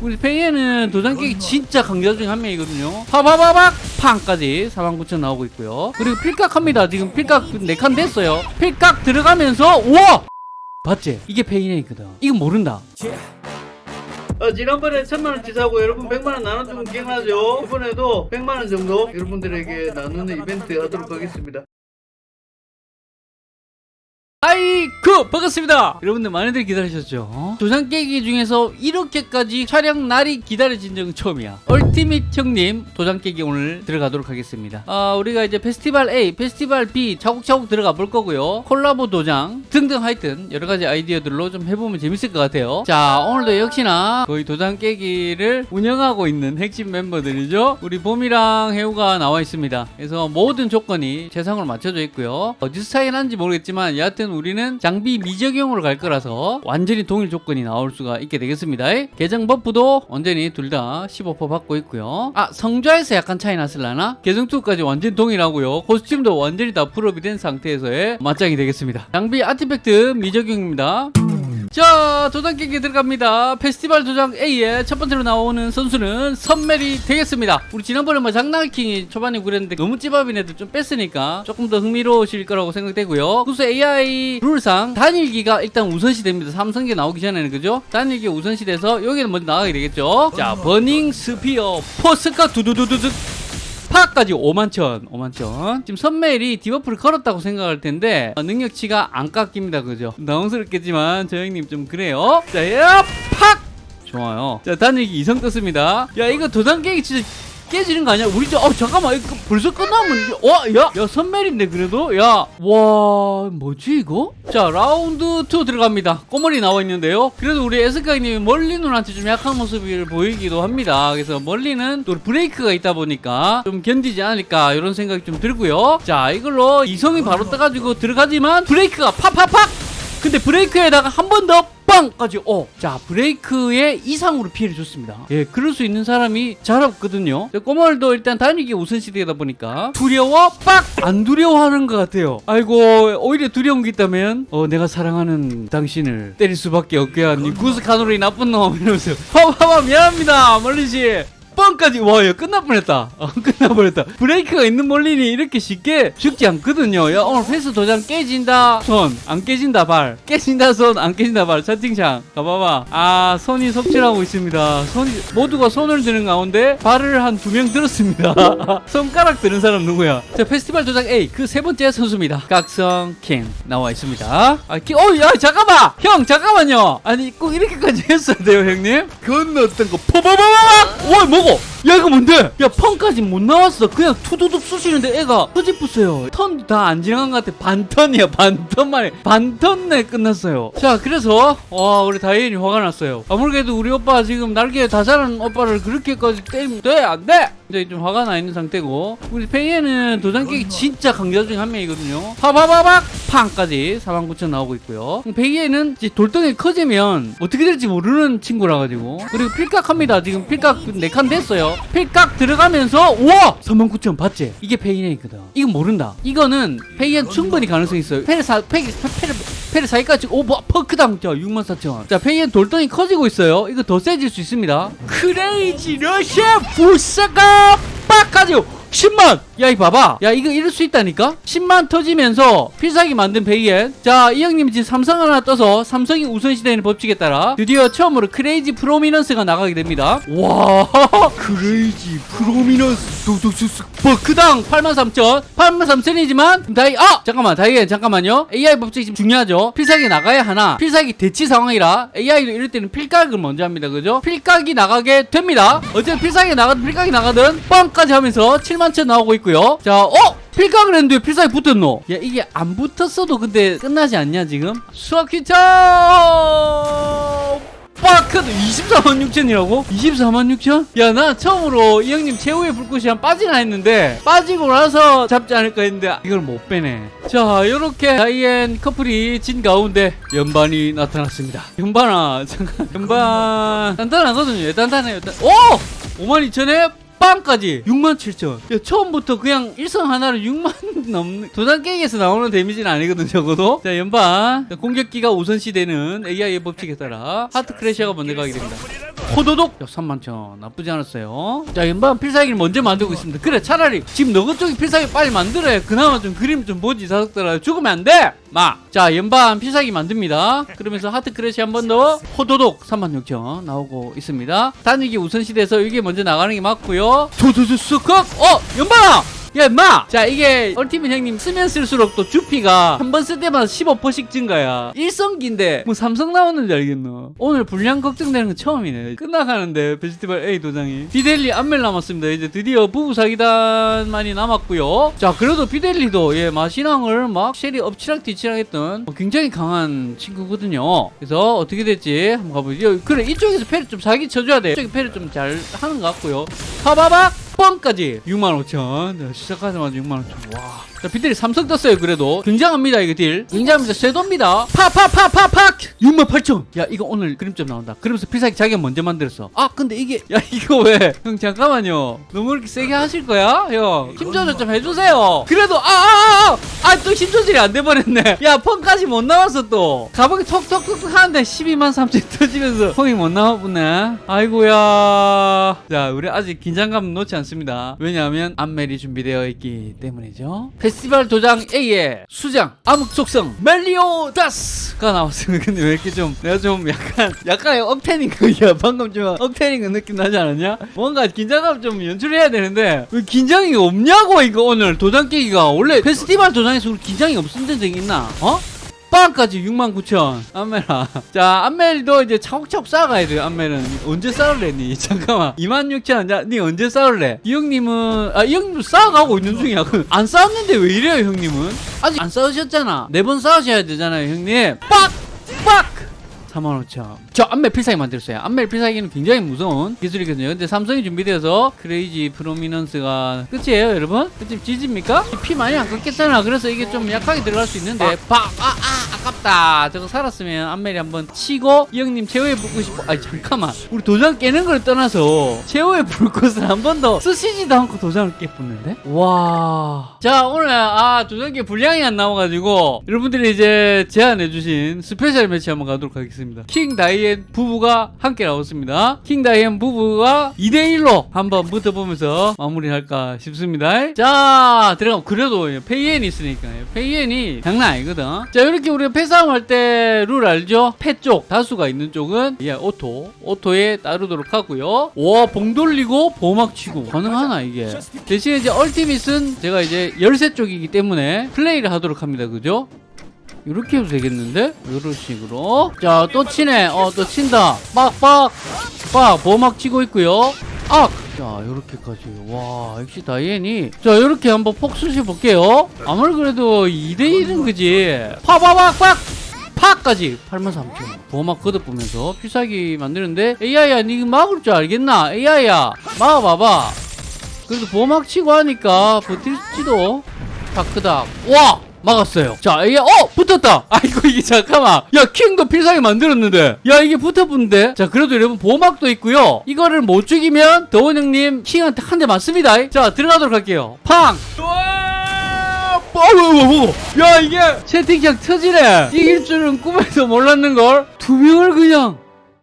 우리 페이에는 도장 깨기 진짜 강자 중에 한 명이거든요. 파바바박 팡까지 49,000 나오고 있고요. 그리고 필각합니다. 지금 필각 4칸 됐어요. 필각 들어가면서 우와! 봤지? 이게 페이네이거든. 이건 모른다. 어, 지난번에 천만원 치 사고 여러분 100만원 나눠주면 기억나죠? 이번에도 100만원 정도 여러분들에게 나누는 이벤트 하도록 하겠습니다. 아이쿠! 반갑습니다. 여러분들 많이들 기다리셨죠? 도장 깨기 중에서 이렇게까지 촬영 날이 기다려진 적은 처음이야. 얼티밋 형님 도장 깨기 오늘 들어가도록 하겠습니다. 아 우리가 이제 페스티벌 A 페스티벌 B 차곡차곡 들어가 볼 거고요. 콜라보 도장 등등 하여튼 여러 가지 아이디어들로 좀 해보면 재밌을 것 같아요. 자 오늘도 역시나 거의 도장 깨기를 운영하고 있는 핵심 멤버들이죠? 우리 봄이랑 해우가 나와 있습니다. 그래서 모든 조건이 최상으로 맞춰져 있고요. 어디서 차이 나는지 모르겠지만 여하튼 우리는 장비 미적용으로 갈 거라서 완전히 동일 조건이 나올 수가 있게 되겠습니다. 계정 buff도 완전히 둘다 15% 받고 있고요. 아 성좌에서 약간 차이 났을라나? 계정 2까지 완전 동일하고요. costume도 완전히 다 풀업이 된 상태에서의 맞짱이 되겠습니다. 장비 artifact 미적용입니다. 자 도장 깨기 들어갑니다. 페스티벌 도장 A의 첫 번째로 나오는 선수는 선멜이 되겠습니다. 우리 지난번에 뭐 장난킹이 초반에 그랬는데 너무 찌밥인 애들 좀 뺐으니까 조금 더 흥미로우실 거라고 생각되고요. 구수 AI 룰상 단일기가 일단 우선시 됩니다. 삼성기 나오기 전에는 그죠? 단일기 우선시 돼서 여기는 먼저 나가게 되겠죠? 자 버닝 스피어 포스카 두두두두두 파까지 5만천 5만천. 지금 선멜이 디버프를 걸었다고 생각할 텐데 어, 능력치가 안 깎입니다 그죠? 당황스럽겠지만 저 형님 좀 그래요. 자팍 좋아요. 자 단일기 이성 떴습니다. 야 이거 도장 깨기 진짜 깨지는 거 아니야? 우리 저, 어, 잠깐만, 이거 벌써 끝나면, 이게, 와, 야, 야, 선멜인데, 그래도? 야, 와, 뭐지, 이거? 자, 라운드 2 들어갑니다. 꼬머리 나와 있는데요. 그래도 우리 에스카이님이 멀리 눈한테 좀 약한 모습을 보이기도 합니다. 그래서 멀리는 또 브레이크가 있다 보니까 좀 견디지 않을까, 이런 생각이 좀 들고요. 자, 이걸로 이성이 바로 떠가지고 들어가지만, 브레이크가 팍팍팍! 근데 브레이크에다가 한 번 더 빵까지 어. 자 브레이크의 이상으로 피해를 줬습니다. 예, 그럴 수 있는 사람이 잘 없거든요. 꼬마들도 일단 단위기 우선시대다 보니까 두려워 빡 안 두려워하는 것 같아요. 아이고 오히려 두려운 게 있다면 어 내가 사랑하는 당신을 때릴 수밖에 없게 한 구스카노리 나쁜 놈 이러면서 파파파 미안합니다 멀리씨. 뻥까지 와, 야, 끝날 뻔했다. 어, 끝날 뻔했다. 브레이크가 있는 몰린이 이렇게 쉽게 죽지 않거든요. 야, 오늘 패스 도장 깨진다. 손. 안 깨진다, 발. 깨진다, 손. 안 깨진다, 발. 채팅창. 가봐봐. 아, 손이 속출하고 있습니다. 손이, 모두가 손을 드는 가운데 발을 한 두 명 들었습니다. 손가락 드는 사람 누구야? 자, 페스티벌 도장 A. 그 세 번째 선수입니다. 각성 킹. 나와 있습니다. 아, 키, 어, 야, 잠깐만! 형, 잠깐만요. 아니, 꼭 이렇게까지 했어야 돼요, 형님? 건너던 거, 포바바바박! 와, 뭐고? そ。야 이거 뭔데? 야 펑까지 못 나왔어. 그냥 투두둑 쑤시는데 애가 터집었어요. 턴 다 안 지나간 것 같아. 반턴이야 반턴 만에 반턴 내 끝났어요. 자 그래서 와 우리 다이앤이 화가 났어요. 아무래도 우리 오빠 지금 날개 다 자란 오빠를 그렇게까지 때리면 돼? 안 돼? 이제 좀 화가 나 있는 상태고. 우리 페이에는 도장 깨기 진짜 강자 중에 한 명이거든요. 파바바박! 팡까지 49,000 나오고 있고요. 페이에는 이제 돌덩이 커지면 어떻게 될지 모르는 친구라 가지고. 그리고 필각합니다. 지금 필각 4칸 됐 어요 필각 들어가면서 우와! 39,000 봤지? 이게 페이네이거든. 이건 모른다. 이거는 페이엔 충분히 가능성이 있어요. 페르사 페이 페르 페르 사이까지 오 뭐, 퍼크당 자 64,000원 자 페이엔 돌덩이 커지고 있어요. 이거 더 세질 수 있습니다. 크레이지 러시아 부사가 빡까지 10만! 야, 이 봐봐. 야, 이거 이럴 수 있다니까? 10만 터지면서 필살기 만든 베이엔. 자, 이 형님 지금 삼성 하나 떠서 삼성이 우선시되는 법칙에 따라 드디어 처음으로 크레이지 프로미넌스가 나가게 됩니다. 와, 크레이지 프로미넌스 도둑수스 버크당 83,000. 83,000이지만 다이, 아! 잠깐만, 다이엔 잠깐만요. AI 법칙이 지금 중요하죠? 필살기 나가야 하나. 필살기 대치 상황이라 AI도 이럴 때는 필각을 먼저 합니다. 그죠? 필각이 나가게 됩니다. 어쨌든 필살기 나가든 필각이 나가든 뻥까지 하면서 7 만천 나오고 있고요. 자, 어? 필각을 했는데 필살기 붙었노? 야, 이게 안 붙었어도 근데 끝나지 않냐, 지금? 수학키차! 빠크도 24만 6천이라고? 24만 6천? 야, 나 처음으로 이 형님 최후의 불꽃이 한 빠지나 했는데, 빠지고 나서 잡지 않을까 했는데, 이걸 못 빼네. 자, 요렇게 다이앤 커플이 진 가운데, 연반이 나타났습니다. 연반아, 잠깐, 연반, 단단하거든요. 단단해요. 단... 오! 5만 2천에 빵까지 67,000. 야, 처음부터 그냥 일성 하나를 6만 넘는 도장 깨기에서 나오는 데미지는 아니거든 적어도. 자 자, 공격기가 우선시 되는 AI의 법칙에 따라 하트 크래셔가 먼저 가게 됩니다. 호도독 야, 31,000 나쁘지 않았어요. 자 연반 필살기를 먼저 만들고 있습니다. 그래 차라리 지금 너그 쪽이 필살기 빨리 만들어야 그나마 좀 그림 좀 보지 자석들아 죽으면 안 돼. 마. 자 연반 필살기 만듭니다. 그러면서 하트 크래시 한 번 더 호도독 36,000 나오고 있습니다. 단위기 우선시돼서 이게 먼저 나가는 게 맞고요. 도도도스컥 어 연반아 야 임마! 자 이게 얼티밋 형님 쓰면 쓸수록 또 주피가 한 번 쓸 때마다 15%씩 증가야. 일성기인데 뭐 삼성 나오는지 알겠노? 오늘 분량 걱정되는 건 처음이네. 끝나가는데 페스티벌 A 도장이. 비델리 안멜 남았습니다. 이제 드디어 부부사기단만이 남았고요. 자 그래도 비델리도 예 마신왕을 막 쉐리 엎치락뒤치락 했던 뭐 굉장히 강한 친구거든요. 그래서 어떻게 될지 한번 가보죠. 그래 이쪽에서 패를 좀 사기 쳐줘야 돼. 이쪽에 패를 좀 잘 하는 것 같고요. 가봐봐! 6번까지 65,000 시작하자마자 6만 5천. 와. 자, 비델리 삼성 떴어요 그래도. 굉장합니다 이거 딜. 굉장합니다 쇄도입니다. 파 파 파 파 팍 68,000야 이거 오늘 그림 좀 나온다. 그러면서 필살기 자기가 먼저 만들었어. 아 근데 이게 야 이거 왜? 형 잠깐만요. 너무 이렇게 세게 하실 거야? 형 힘 조절 좀 해주세요. 그래도 아 아 아 아 또 힘 조절이 안 돼버렸네. 야 펑까지 못 나왔어 또. 가방이 톡톡톡 하는데 12만 3천 터지면서 펑이 못 나왔네. 아이고야. 자 우리 아직 긴장감 놓지 않습니다. 왜냐하면 안멜이 준비되어 있기 때문이죠 페스티벌 도장 A의 수장 암흑 속성 멜리오다스가 나왔습니다. 근데 왜 이렇게 좀 내가 좀 약간 약간의 억텐인 거야 방금 좀거 느낌 나지 않았냐? 뭔가 긴장감 좀 연출해야 되는데 왜 긴장이 없냐고 이거 오늘 도장 깨기가. 원래 페스티벌 도장에서 긴장이 없었던 적이 있나? 어? 빵까지 69,000 안멜아. 자 안멜도 이제 차곡차곡 쌓아가야 돼요 안멜은. 언제 쌓을래 니? 잠깐만. 26,000 자, 니 언제 쌓을래? 이 형님은 아이 형님도 쌓아가고 있는 중이야. 그안 쌓았는데 왜 이래요 형님은? 아직 안 쌓으셨잖아. 네번 쌓으셔야 되잖아요 형님. 빡! 빡! 45,000. 저 안멜 필살기 만들었어요. 안멜 필살기는 굉장히 무서운 기술이거든요. 근데 삼성이 준비되어서 Crazy Prominence가 끝이에요, 여러분? 끝이 지집니까? 피 많이 안 깎겠잖아. 그래서 이게 좀 약하게 들어갈 수 있는데, 박! 아, 아, 아깝다. 저거 살았으면 안멜이 한번 치고, 이 형님 최후에 붙고 싶어. 아니, 잠깐만. 우리 도장 깨는 걸 떠나서, 최후의 불꽃을 한 번 더 쓰시지도 않고 도장을 깨붙는데? 와. 자, 오늘, 아, 도장 깨 분량이 안 나와가지고, 여러분들이 이제 제안해주신 special match 한번 가도록 하겠습니다. 킹 다이앤 부부가 함께 나왔습니다. 킹 다이앤 부부가 2대1로 한번 붙어보면서 마무리할까 싶습니다. 자, 들어가면 그래도 다이앤이 있으니까. 페이엔이 장난 아니거든. 자, 이렇게 우리가 패싸움 할 때 룰 알죠? 패 쪽, 다수가 있는 쪽은 예, auto. auto에 따르도록 하고요. 와, 봉 돌리고 보막 치고. 가능하나, 이게? 대신에 이제 얼티밋은 제가 이제 열쇠 쪽이기 때문에 플레이를 하도록 합니다. 그죠? 이렇게 해도 되겠는데? 이런 식으로. 자 또 치네. 어 또 친다. 빡빡. 빡 보막 치고 있고요. 악! 자 이렇게까지. 와 역시 다이앤이. 자 이렇게 한번 폭수시 볼게요. 아무리 그래도 2대1은 그지? 파바박박 파까지. 83,000 보호막 걷어보면서 필살기 만드는데 AI야 니 막을 줄 알겠나? AI야. 막아봐봐. 그래도 보호막 치고 하니까 버틸지도. 다크닥 와 막았어요. 자 이게 어 붙었다! 아이고 이게 잠깐만. 야 킹도 필살기 만들었는데. 야 이게 붙어붙는데. 자 그래도 여러분 보호막도 있고요. 이거를 못 죽이면 더원 형님 킹한테 한 대 맞습니다. 자 들어가도록 할게요. 팡! 어, 야 이게 채팅창 터지네. 이길 줄은 꿈에도 몰랐는걸. 두 명을 그냥